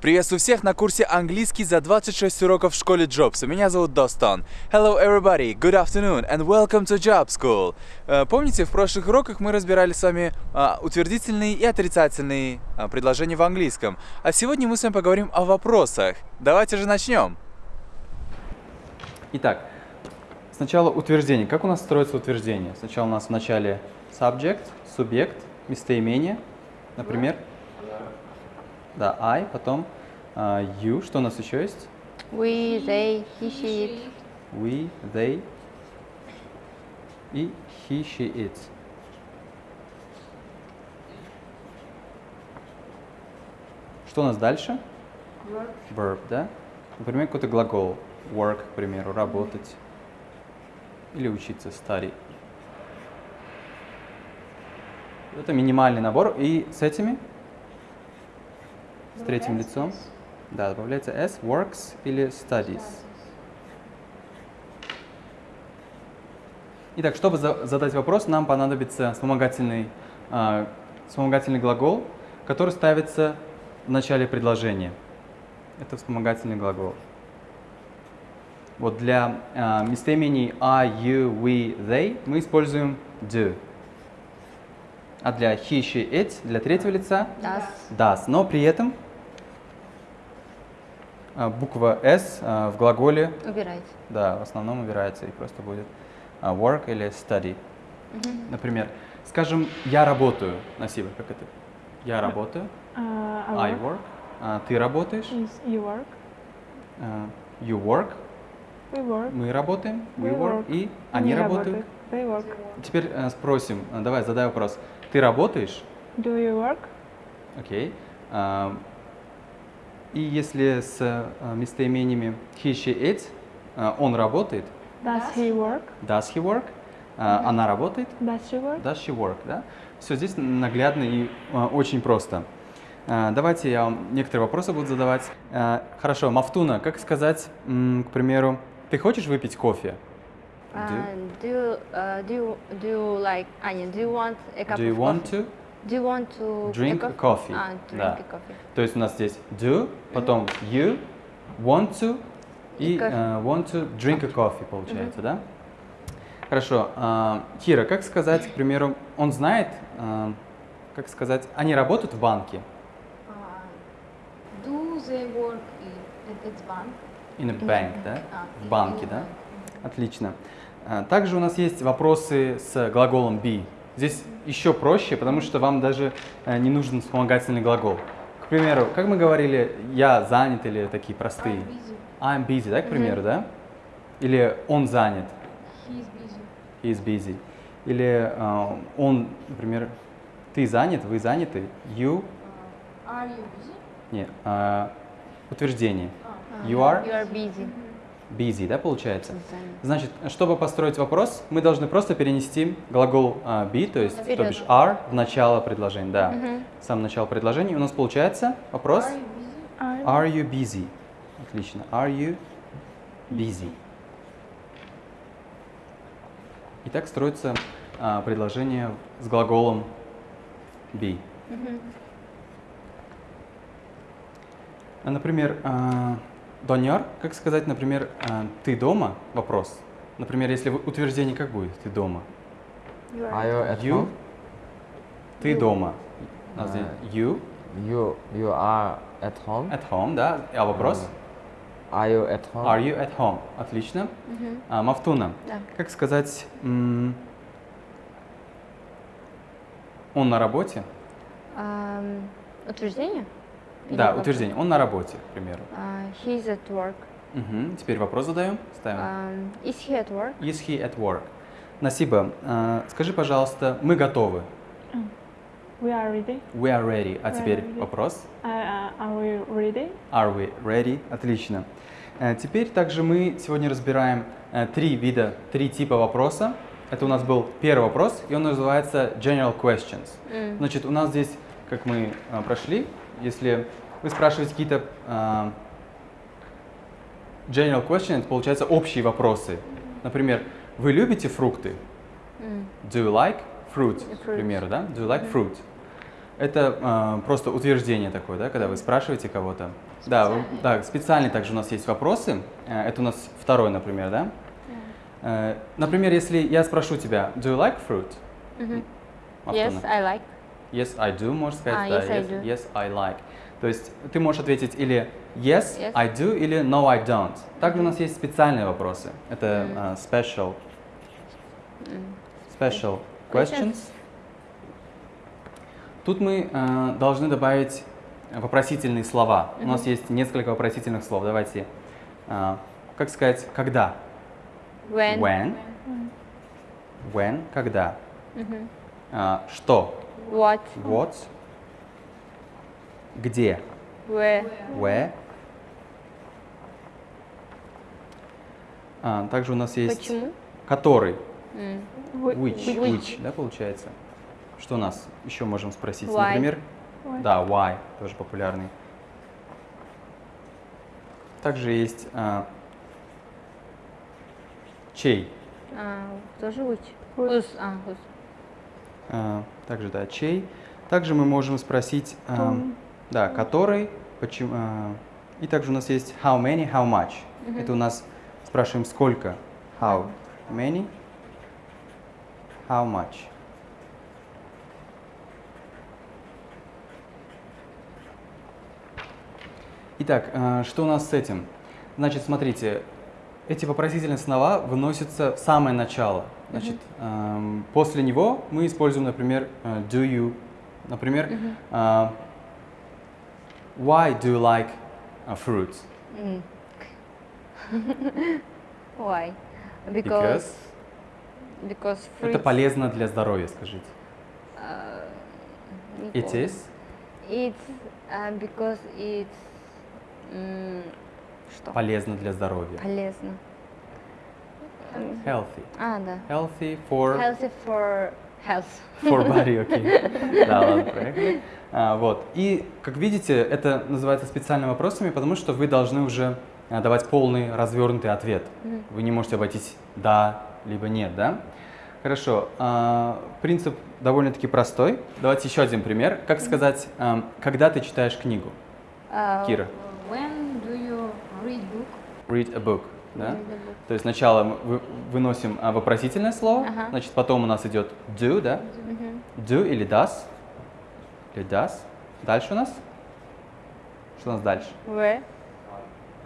Приветствую всех на курсе английский за 26 уроков в школе Jobs. Меня зовут Достон. Hello everybody, good afternoon and welcome to Job School. Э, Помните, в прошлых уроках мы разбирали с вами а, утвердительные и отрицательные а, предложения в английском. А сегодня мы с вами поговорим о вопросах. Давайте же начнем. Итак, сначала утверждение. Как у нас строится утверждение? Сначала у нас в начале subject, субъект, местоимение, например. Да, I, потом а, you. Что у нас еще есть? We, they, he, she, it. We, they и he, she, it. Что у нас дальше? Verb, да? Например, какой-то глагол. Work, к примеру, работать. Или учиться, study. Это минимальный набор. И с этими, с третьим лицом, да, добавляется s, works или studies. Итак, чтобы за- задать вопрос, нам понадобится вспомогательный, а, вспомогательный глагол, который ставится в начале предложения. Это вспомогательный глагол. Вот для а, местоимений I, you, we, they мы используем do. А для he, she, it, для третьего лица Does. does. Но при этом буква s а, в глаголе Убирайте. да, в основном убирается и просто будет а, work или study. Например, скажем, я работаю. Насиба, как это? Я работаю. Uh, I work. А, ты работаешь. Is you work. А, you work. We work. Мы работаем. We We work. work. И они работают. They work. Теперь э, спросим, э, давай, задай вопрос. Ты работаешь? Do you work? Окей. А, и если с э, местоимениями he, she, it, э, он работает, Does he work? does he work, а, она работает, Does she work? Does she work, да? Все здесь наглядно и а, очень просто. Давайте я вам некоторые вопросы буду задавать. Хорошо, Мафтуна, как сказать, м, к примеру, ты хочешь выпить кофе? Uh, do, you, uh, do, you, do you like, а, нет, do you want a cup Do you of want coffee? to? Do you want to Drink a coffee. А, drink Да. a coffee. То есть у нас здесь do, потом you, want to и э, want to drink a coffee получается, да? Хорошо. а, Кира, как сказать, к примеру, он знает, а, как сказать, они работают в банке? Do they work in at bank? In a bank, да? А, В банке, да? Отлично. А, Также у нас есть вопросы с глаголом be. Здесь еще проще, потому что вам даже э, не нужен вспомогательный глагол. К примеру, как мы говорили, я занят или такие простые. I'm busy. I'm busy, да, к примеру, да? Или он занят, He is busy. he is busy. Или э, он, например, ты занят, вы заняты, you, Uh, are you busy? не, э, утверждение. А. You are You are busy. Busy, да, получается? Значит, чтобы построить вопрос, мы должны просто перенести глагол а, be, то есть, то Вперед. бишь are, в начало предложения, да. Мгм. В начало предложения. И у нас получается вопрос Are you busy? Are you busy? Отлично. Are you busy? И так строится а, предложение с глаголом be. А, Например, а, Доняр, как сказать, например, а, ты дома? Вопрос. Например, если вы- утверждение как будет? Ты дома. You are. You at You. home? Ты дома. У нас А. здесь you You you are at home. at home, да? А вопрос? Are you at home? Are you at home? Отлично. А, Мафтуна, Да. как сказать, м, он на работе? Ам, утверждение? Да, вопрос? утверждение. Он на работе, к примеру. А, he's at work. Мгм. Теперь вопрос задаем. Ставим. Ам, is he at work? Is he at work? Насиба, а, скажи, пожалуйста, мы готовы. we are ready. We are ready. А We теперь ready. вопрос. Uh, uh, are we ready? Are we ready? Отлично. Э, Теперь также мы сегодня разбираем э, три вида, три типа вопроса. Это у нас был первый вопрос, и он называется General Questions. М. Значит, у нас здесь, как мы э, прошли, если вы спрашиваете какие-то э, General Questions, это получается общие вопросы. Например, вы любите фрукты? Do you like fruit? Fruit. примеру, да? Do you like fruit? Это э, просто утверждение такое, да, когда вы спрашиваете кого-то. Да, вы- да, специальные также у нас есть вопросы. Э, Это у нас второй, например, да? Э, Например, если я спрошу тебя, do you like fruit? Мгм. Автона. Yes, I like. Yes, I do, можешь сказать, А, да, yes, I yes, do. yes, I like. То есть ты можешь ответить или yes, Yes. I do, или no, I don't. Также у нас есть специальные вопросы. Это э, special, special questions. Тут мы э, должны добавить вопросительные слова. У нас есть несколько вопросительных слов. Давайте, э, как сказать, когда? When. When. When, когда. Мгм. А, что? What. What. Где? Where. Where. А, также у нас есть Почему? который. Whi- Which. Which. Which, да, получается? Что у нас еще можем спросить? Why. Например, Why. да, why, тоже популярный. Также есть а, чей. А, тоже which? Whose. Whose. А, whose. А, также, да, чей. Также мы можем спросить, а, да, который, почему. а, и также у нас есть how many, how much. Это у нас спрашиваем сколько. How many, how much. Итак, что у нас с этим? Значит, смотрите, эти вопросительные слова выносятся в самое начало. Значит, ам, после него мы используем, например, э, do you. Например, а, why do you like uh, fruits? М. Why? Because Because. Because это fruits. полезно для здоровья, скажите. не It is It's uh, because it's м, что? полезно для здоровья. Полезно. Healthy. А, да. Healthy for, Healthy for health. for body, окей. Да, ладно, проехали. А, вот. И, как видите, это называется специальными вопросами, потому что вы должны уже а, давать полный развернутый ответ. Вы не можете обойтись да, либо нет, да? Хорошо. а, принцип довольно-таки простой. Давайте еще один пример. Как сказать, ам, когда ты читаешь книгу? А, Кира. Do read book? Read a book. Да? То есть сначала мы вы- выносим а, вопросительное слово, Ага. значит, потом у нас идет do, да? мгм. Do или does. Или does. Дальше у нас? Что у нас дальше? Where?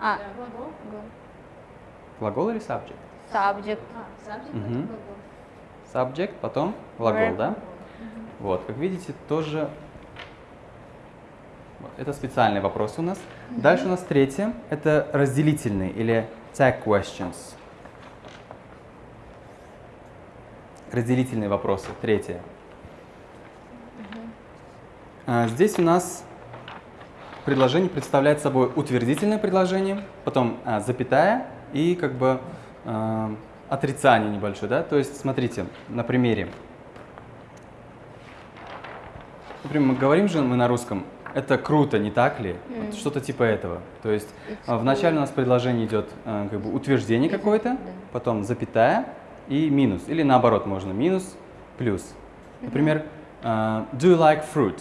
А, Глагол. Глагол или subject? subject. А, subject, Мгм. потом глагол. Subject, потом глагол, Verb. да? Вот, как видите, тоже это специальный вопрос у нас. Дальше у нас третье, это разделительные или tag questions. Разделительные вопросы, третье. А, Здесь у нас предложение представляет собой утвердительное предложение, потом а, запятая и как бы а, отрицание небольшое, да? То есть, смотрите, на примере. Например, мы говорим же мы на русском, это круто, не так ли? Вот Что-то типа этого. То есть а, вначале у нас предложение идет а, как бы утверждение какое-то, потом запятая и минус. Или наоборот можно минус, плюс. Например, а, do you like fruit?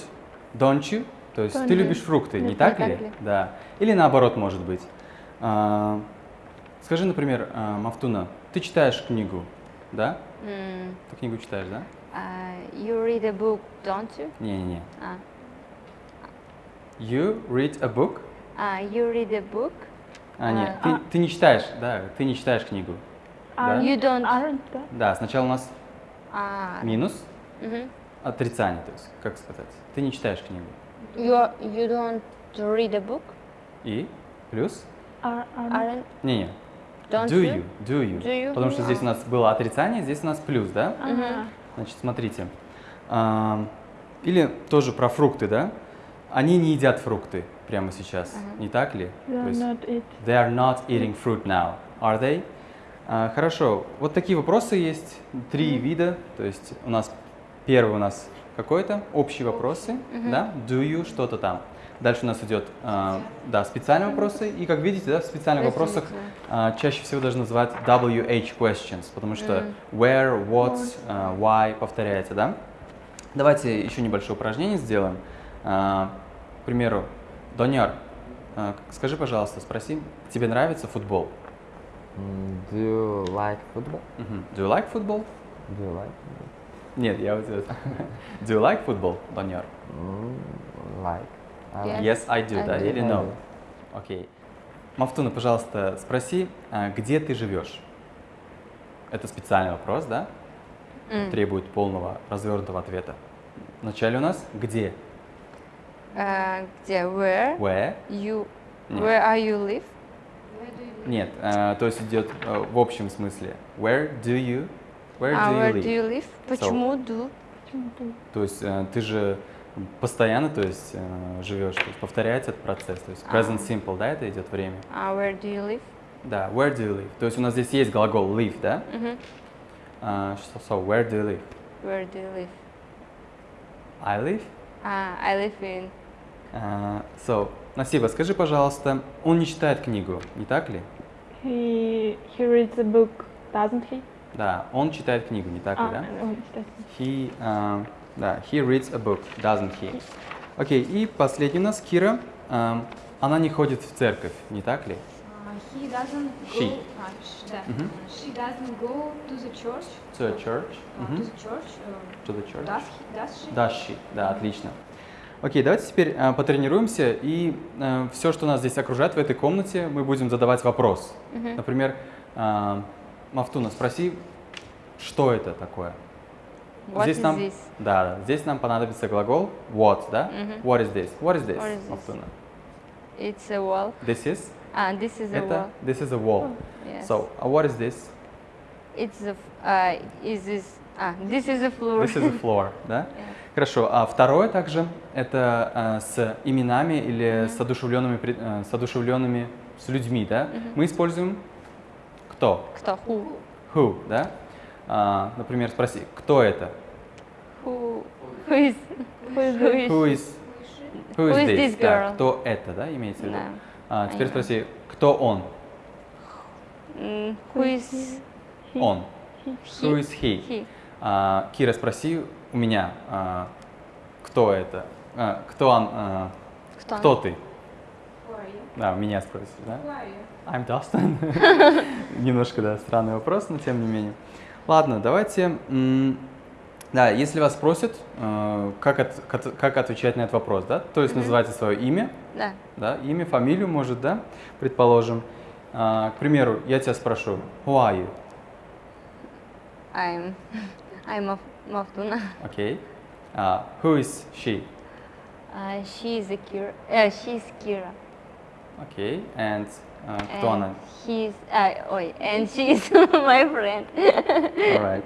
Don't you? То есть ты Don't любишь фрукты, не Не так так ли? ли? Да. Или наоборот может быть. А, Скажи, например, а, Мафтуна, ты читаешь книгу, да? М, Ты книгу читаешь, да? а, you read a book, don't you? Не-не-не. А, You read a book? а, you read a book? А, нет, А. ты, ты не читаешь, да, ты не читаешь книгу. Да? Aren't, You don't. aren't? Да, сначала у нас А, минус, мгм. отрицание, то есть, как сказать, ты не читаешь книгу. You, you don't read a book? И плюс, Are, aren't. Aren't, не-не, don't do you? you, do you, Do you? потому что здесь у нас было отрицание, здесь у нас плюс, да? А, Значит, смотрите, или тоже про фрукты, да? Они не едят фрукты прямо сейчас, не так ли? they are есть not. They are not eating fruit now, are they? А, хорошо, вот такие вопросы есть, три вида, то есть у нас первый у нас какой-то, общие вопросы, да, do you, что-то там. Дальше у нас идет, а, да, специальные вопросы, и как видите, да, в специальных вопросах а, чаще всего даже называют WH questions, потому что where, what, а, why повторяется, да. Давайте еще небольшое упражнение сделаем. А, к примеру, Доняр, А, скажи, пожалуйста, спроси, тебе нравится футбол? Mm, do you like football? Мгм. Do you like football? Do you like football? Нет, я вот это. Do you like football? Mm, like. I Yes. like. Yes, I do, I да, do. или no? Окей. Мафтуна, пожалуйста, спроси, а, где ты живешь? Это специальный вопрос, да? М. Требует полного развернутого ответа. Вначале у нас где? А, где? Where Where? you Нет. Where are you live? Нет, а, то есть идет а, в общем смысле. Where do you? Where А, do you where live? do you live? Почему do? То есть э, ты же постоянно, то есть э, живешь, то есть повторяется этот процесс. То есть present simple, да, это идет время. А, where do you live? Да, where do you live? То есть у нас здесь есть глагол live, да? Мгм. А, что- so, where do you live? Where do you live? I live. А, I live in. А, so, Насиба, скажи, пожалуйста, он не читает книгу, не так ли? He he reads a book, doesn't he? Да, он читает книгу, не так ли, А, да? он читает. He, а, да, he reads a book, doesn't he? Окей, и последний у нас Кира. Ам, она не ходит в церковь, не так ли? Uh, he doesn't go. She. а, sh- да. Мгм. She doesn't go to the church. To a church. Uh, Мгм. To the church. uh, To the church. Does he? Does she? Does she? Да, отлично. Окей, давайте теперь а, потренируемся, и все, что нас здесь окружает в этой комнате, мы будем задавать вопрос. Мгм. Например, а, Мафтуна, спроси, что это такое? What здесь is нам, this? Да, здесь нам понадобится глагол what, да? Мгм. What is this? What is this, What is this? Мафтуна? It's a wall. This is? А, this is a это? wall. This is a wall. Yes. So, uh, what is this? It's f- Uh, is this? Ah, this is the floor. This is a floor, да? Yeah. Хорошо. А второе также это а, с именами или с одушевленными, а, с одушевленными с людьми, да? Мы используем кто? Кто? Who? Who, да? А, например, спроси, кто это? Who? Who is? Who is? Who is? Who is, who is Who is this? this Да, girl? кто это, да, имеется в виду? Да. А, теперь Понятно. спроси, кто он? Who is? Он. Who is he? He. А, Кира, спроси у меня, а, кто это? А, кто он? а, Кто? кто ты? Да, меня спросишь, да? I'm Dustin. Немножко, да, странный вопрос, но тем не менее. Ладно, давайте. Да, если вас спросят, э, как, от- как отвечать на этот вопрос, да? То есть называйте свое имя, Да. да, имя, фамилию, может, да, предположим. К примеру, я тебя спрошу, who are you? I'm. I'm Maf- Maftuna. Окей. А, who is she? Uh, she is a Kira. Uh, she is Kira. Окей. And а, кто она? And He's. Uh, ой, and she is my friend. Alright.